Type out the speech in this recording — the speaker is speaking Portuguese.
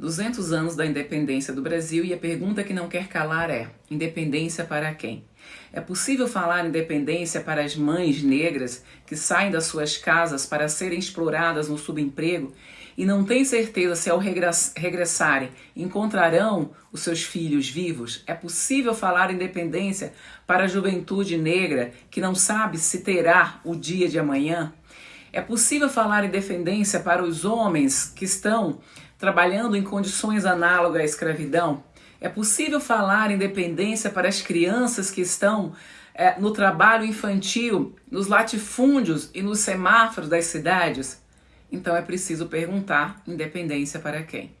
200 anos da independência do Brasil e a pergunta que não quer calar é: independência para quem? É possível falar independência para as mães negras que saem das suas casas para serem exploradas no subemprego e não têm certeza se ao regressarem encontrarão os seus filhos vivos? É possível falar independência para a juventude negra que não sabe se terá o dia de amanhã? É possível falar independência para os homens que estão trabalhando em condições análogas à escravidão? É possível falar independência para as crianças que estão é, no trabalho infantil, nos latifúndios e nos semáforos das cidades? Então é preciso perguntar independência para quem?